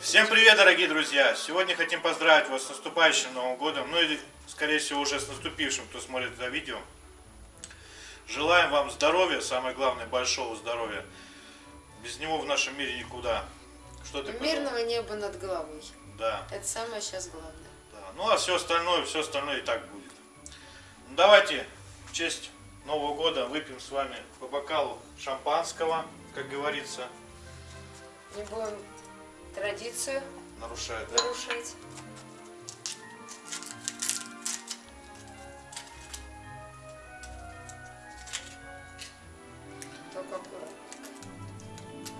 Всем привет, дорогие друзья! Сегодня хотим поздравить вас с наступающим Новым Годом, ну или, скорее всего, уже с наступившим, кто смотрит это видео. Желаем вам здоровья, самое главное, большого здоровья. Без него в нашем мире никуда. Что ты? Мирного неба над головой. Да, Это самое сейчас главное. да. Ну а все остальное, все остальное и так будет. Ну, давайте в честь Нового года выпьем с вами по бокалу шампанского, как говорится, Не будем традицию нарушает, да? Только аккуратно.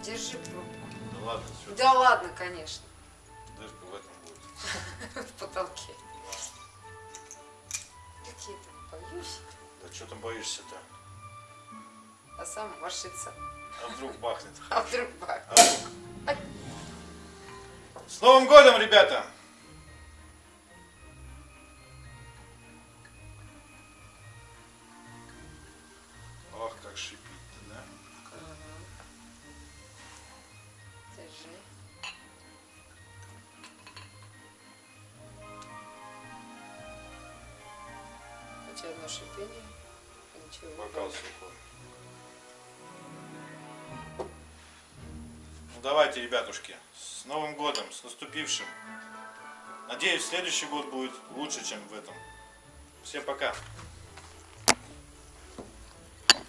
Держи пробку. Да ладно, все, Да ладно, конечно. дырка в этом будет. В потолке. Какие там боюсь, Да что там боишься-то? а сам машится. А вдруг бахнет? А вдруг бах. А вдруг? С Новым годом, ребята! Ох, как шипит-то, да? Держи. Тебя одно шипение. Ничего. Бокал сухой. Давайте, ребятушки, с Новым годом, с наступившим. Надеюсь, следующий год будет лучше, чем в этом. Всем пока.